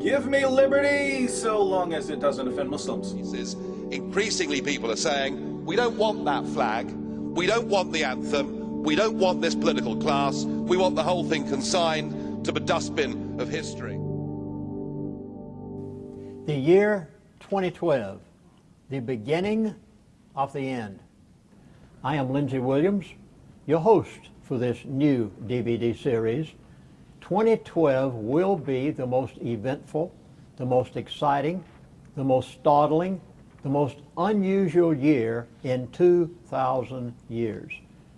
Give me liberty so long as it doesn't offend Muslims. Increasingly, people are saying, we don't want that flag, we don't want the anthem, we don't want this political class, we want the whole thing consigned to the dustbin of history. The year 2012, the beginning of the end. I am Lindsey Williams, your host for this new DVD series 2012 will be the most eventful, the most exciting, the most startling, the most unusual year in 2,000 years.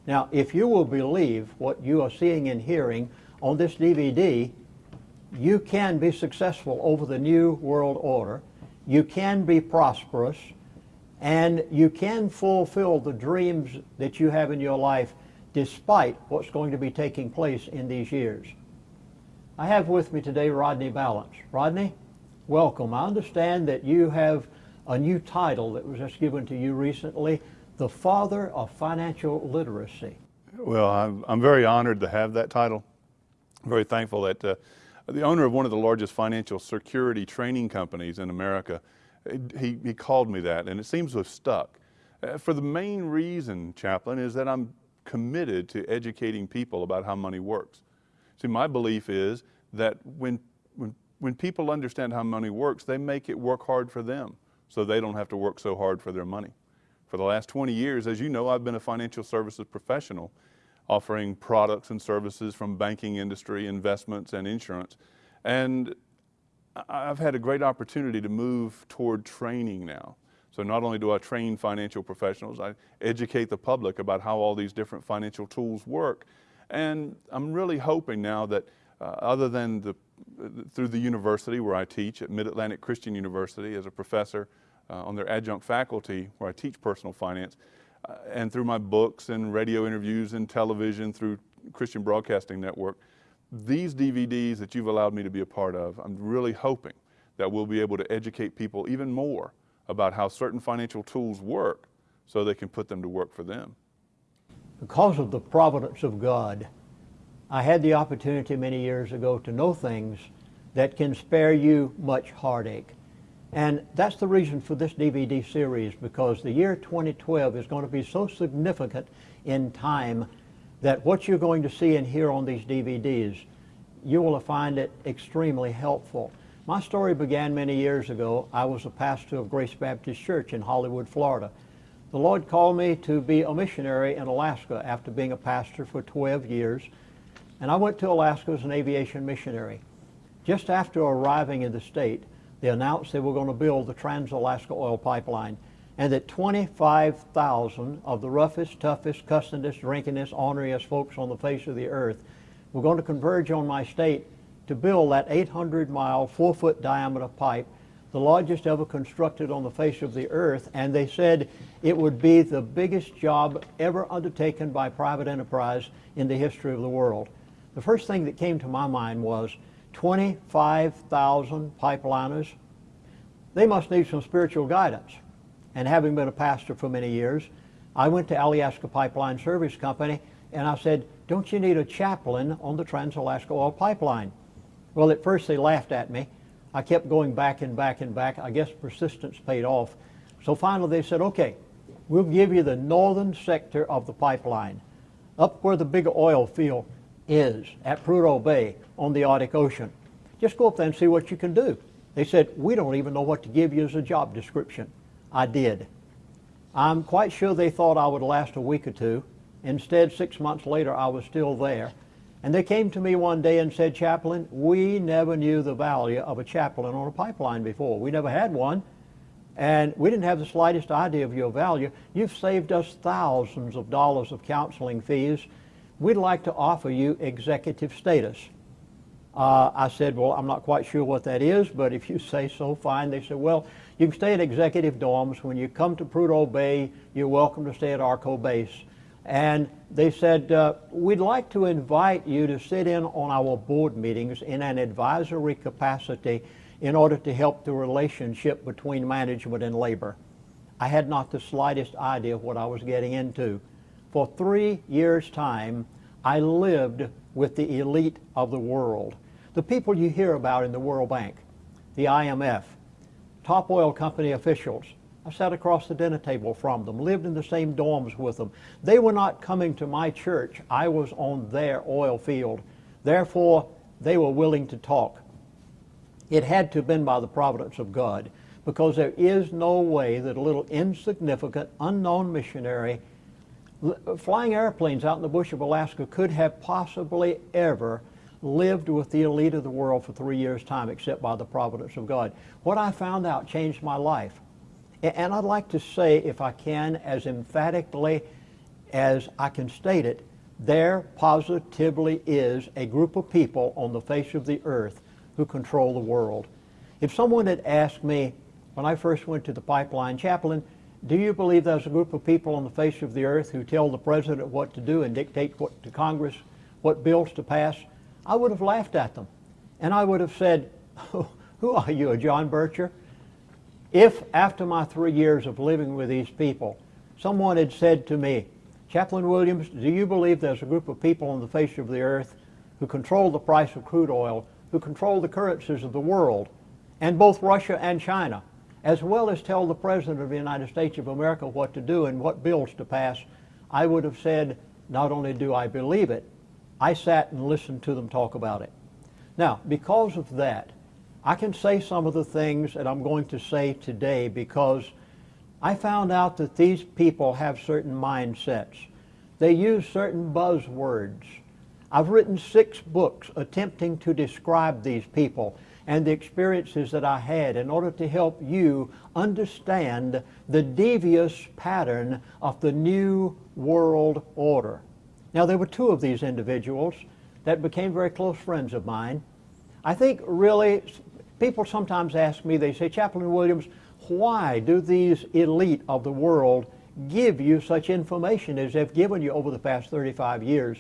Now, if you will believe what you are seeing and hearing on this DVD, you can be successful over the New World Order, you can be prosperous, and you can fulfill the dreams that you have in your life despite what's going to be taking place in these years. I have with me today Rodney Balance. Rodney, welcome. I understand that you have a new title that was just given to you recently, the Father of Financial Literacy. Well, I'm, I'm very honored to have that title. I'm very thankful that uh, the owner of one of the largest financial security training companies in America, he, he called me that, and it seems to have stuck. Uh, for the main reason, Chaplain, is that I'm committed to educating people about how money works. See, my belief is that when, when, when people understand how money works, they make it work hard for them so they don't have to work so hard for their money. For the last 20 years, as you know, I've been a financial services professional offering products and services from banking industry, investments, and insurance. And I've had a great opportunity to move toward training now. So not only do I train financial professionals, I educate the public about how all these different financial tools work, and I'm really hoping now that uh, other than the, through the university where I teach at Mid-Atlantic Christian University as a professor uh, on their adjunct faculty where I teach personal finance, uh, and through my books and radio interviews and television through Christian Broadcasting Network, these DVDs that you've allowed me to be a part of, I'm really hoping that we'll be able to educate people even more about how certain financial tools work so they can put them to work for them because of the providence of God, I had the opportunity many years ago to know things that can spare you much heartache. And that's the reason for this DVD series because the year 2012 is going to be so significant in time that what you're going to see and hear on these DVDs, you will find it extremely helpful. My story began many years ago. I was a pastor of Grace Baptist Church in Hollywood, Florida. The Lord called me to be a missionary in Alaska after being a pastor for 12 years. And I went to Alaska as an aviation missionary. Just after arriving in the state, they announced they were going to build the Trans-Alaska Oil Pipeline and that 25,000 of the roughest, toughest, cussingest, drinkingest, orneriest folks on the face of the earth were going to converge on my state to build that 800-mile, four-foot diameter pipe the largest ever constructed on the face of the earth, and they said it would be the biggest job ever undertaken by private enterprise in the history of the world. The first thing that came to my mind was 25,000 pipeliners. They must need some spiritual guidance. And having been a pastor for many years, I went to Alyeska Pipeline Service Company and I said, don't you need a chaplain on the Trans-Alaska Oil Pipeline? Well, at first they laughed at me I kept going back and back and back. I guess persistence paid off. So finally they said, okay, we'll give you the northern sector of the pipeline, up where the big oil field is, at Prudhoe Bay on the Arctic Ocean. Just go up there and see what you can do. They said, we don't even know what to give you as a job description. I did. I'm quite sure they thought I would last a week or two. Instead, six months later, I was still there. And they came to me one day and said, Chaplain, we never knew the value of a chaplain on a pipeline before. We never had one. And we didn't have the slightest idea of your value. You've saved us thousands of dollars of counseling fees. We'd like to offer you executive status. Uh, I said, well, I'm not quite sure what that is, but if you say so, fine. They said, well, you can stay in executive dorms. When you come to Prudhoe Bay, you're welcome to stay at Arco Base. And they said, uh, we'd like to invite you to sit in on our board meetings in an advisory capacity in order to help the relationship between management and labor. I had not the slightest idea what I was getting into. For three years' time, I lived with the elite of the world, the people you hear about in the World Bank, the IMF, top oil company officials. I sat across the dinner table from them, lived in the same dorms with them. They were not coming to my church. I was on their oil field. Therefore, they were willing to talk. It had to have been by the providence of God because there is no way that a little insignificant, unknown missionary flying airplanes out in the bush of Alaska could have possibly ever lived with the elite of the world for three years' time except by the providence of God. What I found out changed my life. And I'd like to say, if I can, as emphatically as I can state it, there positively is a group of people on the face of the earth who control the world. If someone had asked me when I first went to the pipeline chaplain, do you believe there's a group of people on the face of the earth who tell the president what to do and dictate what to Congress, what bills to pass? I would have laughed at them. And I would have said, who are you, a John Bircher? If after my three years of living with these people, someone had said to me, Chaplain Williams, do you believe there's a group of people on the face of the earth who control the price of crude oil, who control the currencies of the world, and both Russia and China, as well as tell the President of the United States of America what to do and what bills to pass, I would have said, not only do I believe it, I sat and listened to them talk about it. Now, because of that, I can say some of the things that I'm going to say today because I found out that these people have certain mindsets. They use certain buzzwords. I've written six books attempting to describe these people and the experiences that I had in order to help you understand the devious pattern of the New World Order. Now, there were two of these individuals that became very close friends of mine. I think really People sometimes ask me, they say, Chaplain Williams, why do these elite of the world give you such information as they've given you over the past 35 years?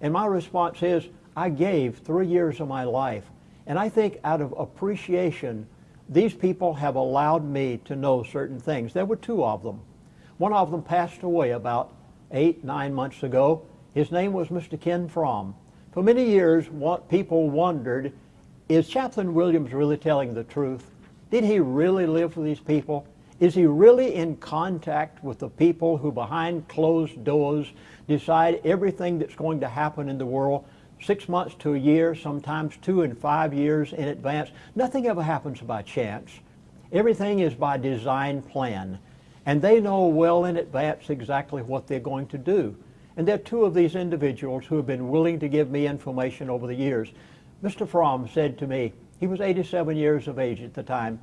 And my response is, I gave three years of my life. And I think out of appreciation, these people have allowed me to know certain things. There were two of them. One of them passed away about eight, nine months ago. His name was Mr. Ken Fromm. For many years, people wondered is Chaplain Williams really telling the truth? Did he really live with these people? Is he really in contact with the people who behind closed doors decide everything that's going to happen in the world six months to a year, sometimes two and five years in advance? Nothing ever happens by chance. Everything is by design plan. And they know well in advance exactly what they're going to do. And there are two of these individuals who have been willing to give me information over the years. Mr. Fromm said to me, he was 87 years of age at the time,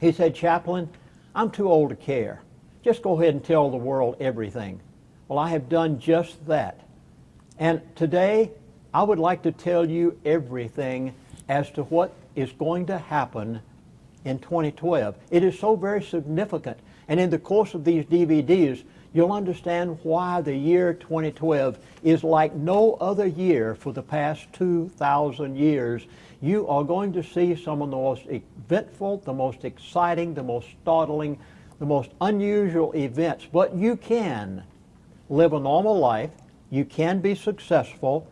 he said, Chaplain, I'm too old to care. Just go ahead and tell the world everything. Well, I have done just that. And today, I would like to tell you everything as to what is going to happen in 2012. It is so very significant. And in the course of these DVDs, you'll understand why the year 2012 is like no other year for the past 2,000 years. You are going to see some of the most eventful, the most exciting, the most startling, the most unusual events. But you can live a normal life. You can be successful.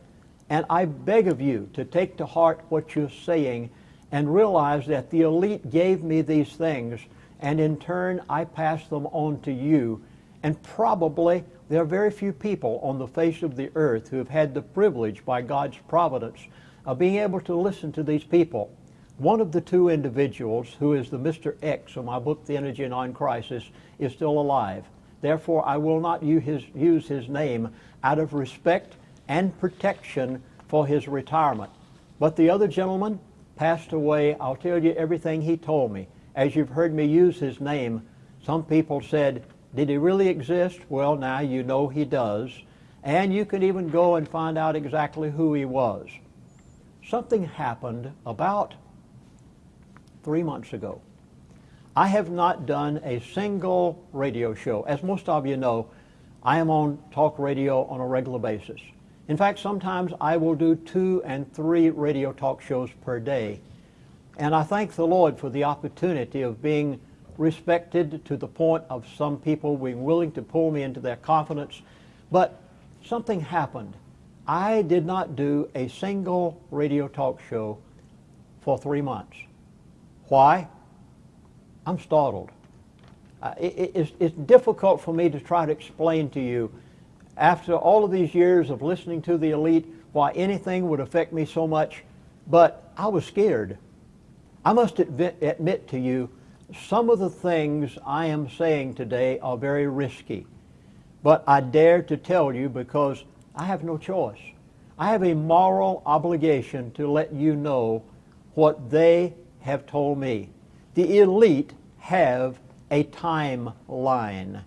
And I beg of you to take to heart what you're saying and realize that the elite gave me these things and in turn I pass them on to you and probably there are very few people on the face of the earth who have had the privilege by God's providence of being able to listen to these people. One of the two individuals, who is the Mr. X of my book, The Energy Non Crisis, is still alive. Therefore, I will not use his name out of respect and protection for his retirement. But the other gentleman passed away. I'll tell you everything he told me. As you've heard me use his name, some people said, did he really exist? Well, now you know he does. And you can even go and find out exactly who he was. Something happened about three months ago. I have not done a single radio show. As most of you know, I am on talk radio on a regular basis. In fact, sometimes I will do two and three radio talk shows per day. And I thank the Lord for the opportunity of being respected to the point of some people being willing to pull me into their confidence. But something happened. I did not do a single radio talk show for three months. Why? I'm startled. Uh, it, it's, it's difficult for me to try to explain to you, after all of these years of listening to the elite, why anything would affect me so much, but I was scared. I must admit, admit to you, some of the things I am saying today are very risky. But I dare to tell you because I have no choice. I have a moral obligation to let you know what they have told me. The elite have a timeline.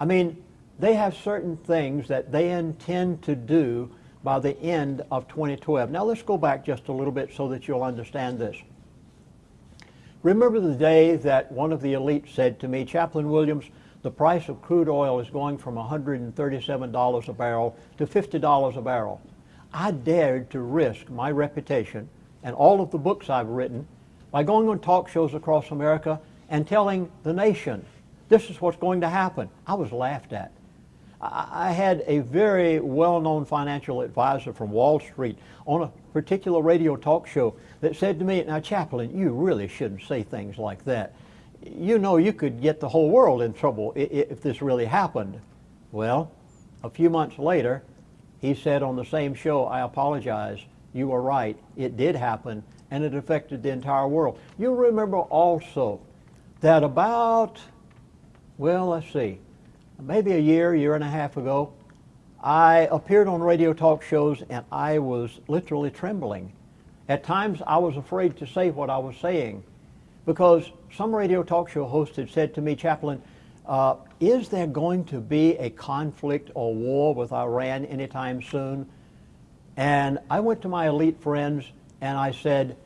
I mean, they have certain things that they intend to do by the end of 2012. Now let's go back just a little bit so that you'll understand this. Remember the day that one of the elite said to me, Chaplain Williams, the price of crude oil is going from $137 a barrel to $50 a barrel. I dared to risk my reputation and all of the books I've written by going on talk shows across America and telling the nation, this is what's going to happen. I was laughed at. I had a very well-known financial advisor from Wall Street on a particular radio talk show that said to me, now Chaplain, you really shouldn't say things like that you know you could get the whole world in trouble if this really happened. Well, a few months later, he said on the same show, I apologize, you were right, it did happen, and it affected the entire world. You'll remember also that about, well, let's see, maybe a year, year and a half ago, I appeared on radio talk shows and I was literally trembling. At times I was afraid to say what I was saying because some radio talk show host had said to me, Chaplain, uh, is there going to be a conflict or war with Iran anytime soon? And I went to my elite friends and I said,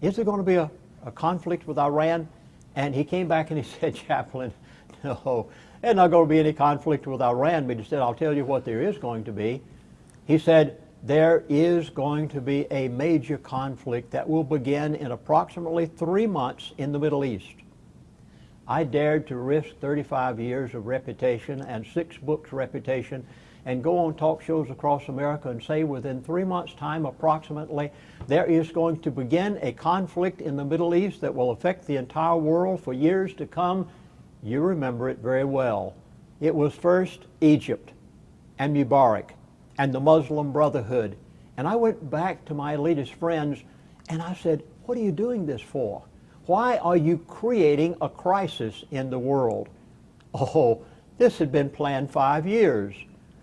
is there going to be a, a conflict with Iran? And he came back and he said, Chaplain, no, there's not going to be any conflict with Iran, but he said, I'll tell you what there is going to be. He said, there is going to be a major conflict that will begin in approximately three months in the Middle East. I dared to risk 35 years of reputation and six books reputation and go on talk shows across America and say within three months time approximately there is going to begin a conflict in the Middle East that will affect the entire world for years to come. You remember it very well. It was first Egypt and Mubarak and the Muslim Brotherhood. And I went back to my elitist friends and I said, what are you doing this for? Why are you creating a crisis in the world? Oh, this had been planned five years.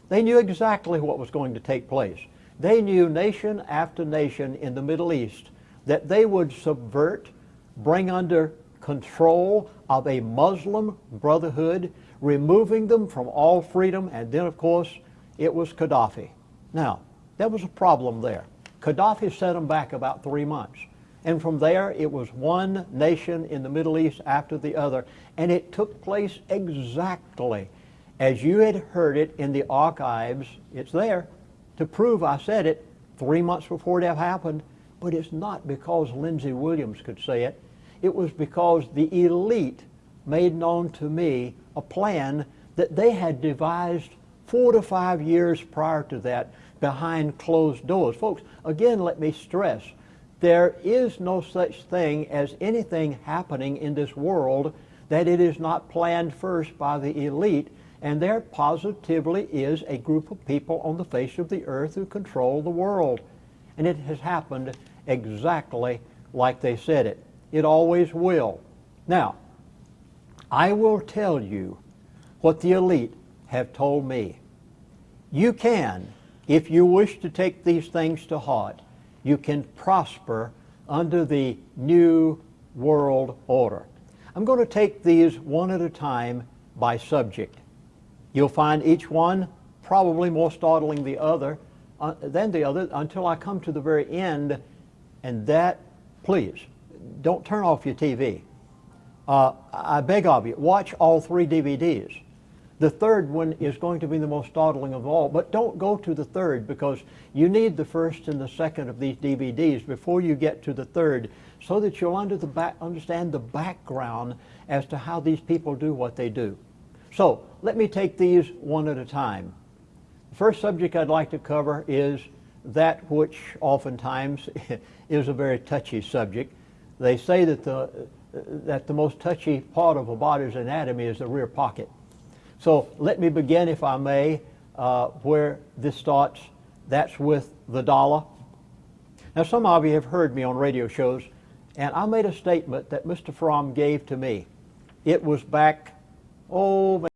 They knew exactly what was going to take place. They knew nation after nation in the Middle East that they would subvert, bring under control of a Muslim brotherhood, removing them from all freedom, and then, of course, it was Gaddafi. Now, there was a problem there. Gaddafi set them back about three months. And from there, it was one nation in the Middle East after the other. And it took place exactly as you had heard it in the archives. It's there to prove I said it three months before it happened. But it's not because Lindsey Williams could say it. It was because the elite made known to me a plan that they had devised four to five years prior to that behind closed doors. Folks, again, let me stress, there is no such thing as anything happening in this world that it is not planned first by the elite, and there positively is a group of people on the face of the earth who control the world. And it has happened exactly like they said it. It always will. Now, I will tell you what the elite have told me. You can, if you wish to take these things to heart, you can prosper under the new world order. I'm going to take these one at a time by subject. You'll find each one probably more startling the other uh, than the other until I come to the very end, and that, please, don't turn off your TV. Uh, I beg of you, watch all three DVDs. The third one is going to be the most startling of all, but don't go to the third because you need the first and the second of these DVDs before you get to the third so that you'll under the back, understand the background as to how these people do what they do. So let me take these one at a time. The first subject I'd like to cover is that which oftentimes is a very touchy subject, they say that the, that the most touchy part of a body's anatomy is the rear pocket. So let me begin, if I may, uh, where this starts. That's with the dollar. Now, some of you have heard me on radio shows, and I made a statement that Mr. Fromm gave to me. It was back, oh,